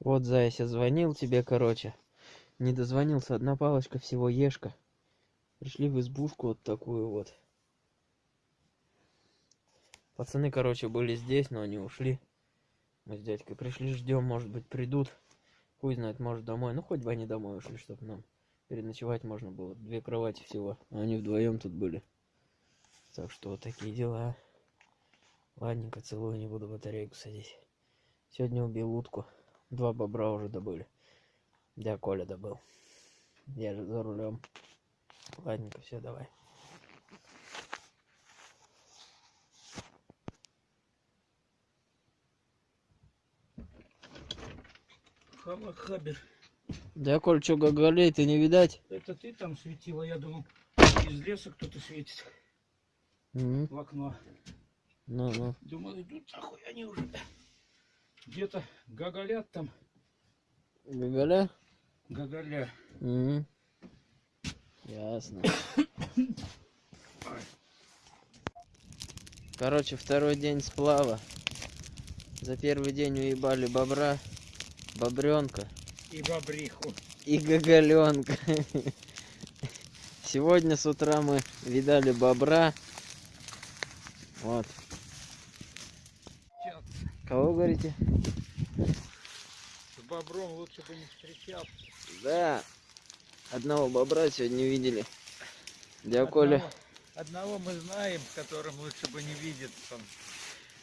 Вот, Зайся, звонил тебе, короче. Не дозвонился, одна палочка всего ешка. Пришли в избушку вот такую вот. Пацаны, короче, были здесь, но они ушли. Мы с дядькой пришли, ждем, может быть, придут. Хуй знает, может, домой. Ну, хоть бы они домой ушли, чтобы нам переночевать можно было. Две кровати всего. А они вдвоем тут были. Так что вот такие дела. Ладненько, целую, не буду батарейку садить. Сегодня убил утку. Два бобра уже добыли. Да, Коля добыл. Я же за рулем. Ладненько, все, давай. Халахабер. Да, Коль, что, гоголей ты не видать? Это ты там светила, я думал, из леса кто-то светит Мгм. в окно. Ну, ну. Думал, идут нахуй, они уже где-то гоголят там. Гоголя? Гоголя. Мгм. Ясно. Короче, второй день сплава. За первый день уебали бобра, бобренка И бобриху. и гоголенка. Сегодня с утра мы видали бобра. Вот. Кого говорите? С бобром лучше бы не встречался. Да. Одного бобра сегодня видели. Дядя Коля, Одного, одного мы знаем, с которым лучше бы не видеться.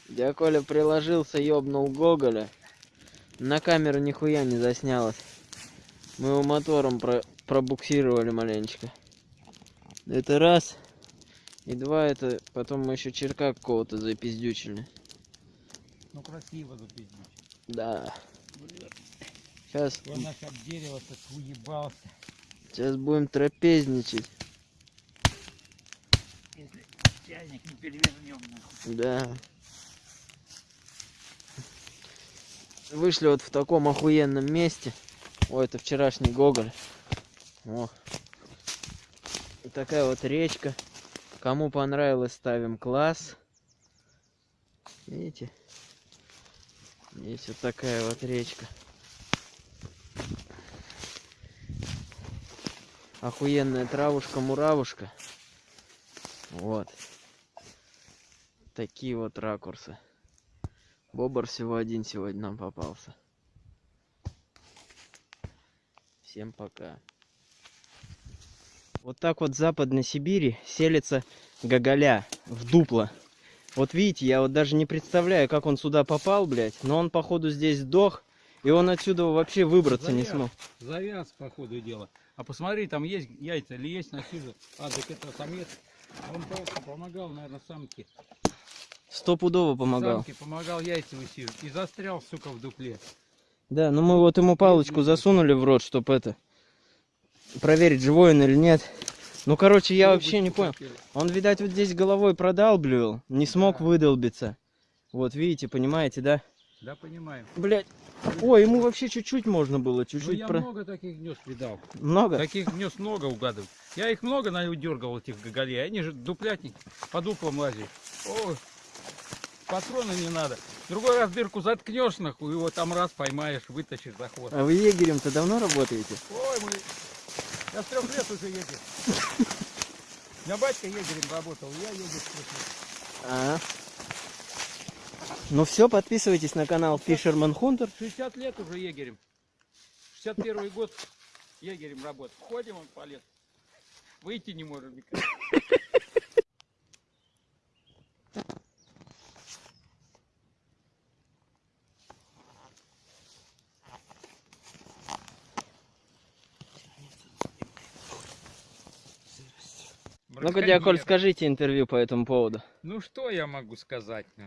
дядя Коля приложился, ёбнул Гоголя. На камеру нихуя не заснялось. Мы его мотором про- пробуксировали маленечко. Это раз. И два, это потом мы еще черка какого-то запиздючили. Ну красиво запиздить. Да. Сейчас, Он наш об дерево так уебался. сейчас будем трапезничать. Если чайник не перевернем нахуй. Да. Вышли вот в таком охуенном месте. О, это вчерашний Гоголь. О. И такая вот речка. Кому понравилось, ставим класс. Видите? Есть вот такая вот речка. Охуенная травушка-муравушка. Вот. Такие вот ракурсы. Бобр всего один сегодня нам попался. Всем пока. Вот так вот в Западной Сибири селится гоголя в дупло. Вот видите, я вот даже не представляю, как он сюда попал, блядь. Но он, походу, здесь сдох. И он отсюда вообще выбраться не Завяз. смог. Завяз, по ходу дела. А посмотри, там есть яйца или есть на сизу. А, так это самец. Он просто помогал, наверное, самке. Стопудово помогал. Самке помогал яйца высиживать. И застрял, сука, в дупле. Да, ну мы вот ему палочку засунули в рот, чтобы это... Проверить, живой он или нет. Ну, короче, я вообще не понял. Он, видать, вот здесь головой продалбливал, не смог выдолбиться. Вот, видите, понимаете, да? Да, понимаю. Блять. Ой, ему вообще чуть-чуть можно было, Ну, чуть-чуть я про... много таких гнезд видал. Много? Таких гнезд много угадываю. Я их много дергал, этих гоголей. Они же дуплятник, по дуплам лазят. Ой, патроны не надо. Другой раз дырку заткнешь, нахуй, его там раз поймаешь, вытащишь за хвост. А вы егерем-то давно работаете? Ой, мы... Я с трех лет уже егерь. У меня батька егерем работал, я егерь с трех лет. А. Ну все, подписывайтесь на канал Fisherman Hunter. 60 лет уже егерем. 61 год егерем работал. Ходим он по лесу. Выйти не можем никак. Ну-ка, Диаколь, скажите интервью по этому поводу. Ну что я могу сказать? ну?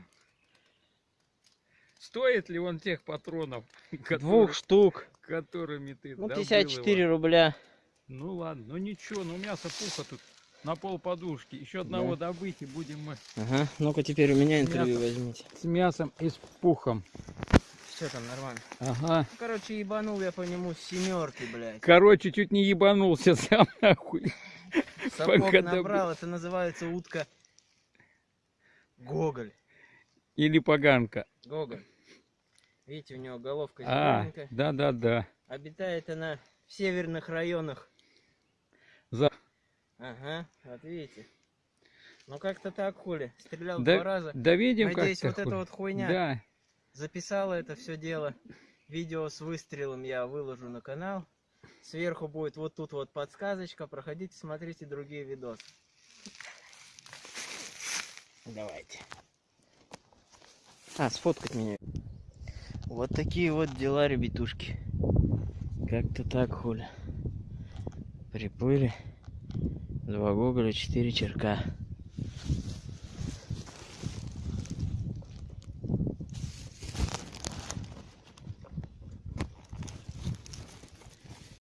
Стоит ли он тех патронов, Двух которые- штук. которыми ты Ну, добыл 54 его? рубля. Ну ладно, ну ничего, ну мясо пуха тут на пол подушки. Еще одного добыть и будем мы Ага. Ну-ка, теперь у меня интервью Мясо. возьмите. с мясом и с пухом. Все там нормально. Ага. Короче, ебанул я по нему с семерки, блядь. Короче, чуть не ебанулся сам нахуй. Сапог Пока набрал, это называется утка Гоголь. Или поганка. Гоголь. Видите, у него головка А, зелененькая. да-да-да. Обитает она в северных районах. За... Ага, вот видите. Ну как-то так, хули. Стрелял Да, два раза. да видим, Надеюсь, вот эта вот хуйня Да, записала это все дело. Видео с выстрелом я выложу на канал. Сверху будет вот тут вот подсказочка. Проходите, смотрите другие видосы. Давайте. А, сфоткать меня. Вот такие вот дела, ребятушки. Как-то так, хули. Приплыли. Два гоголя, четыре черка.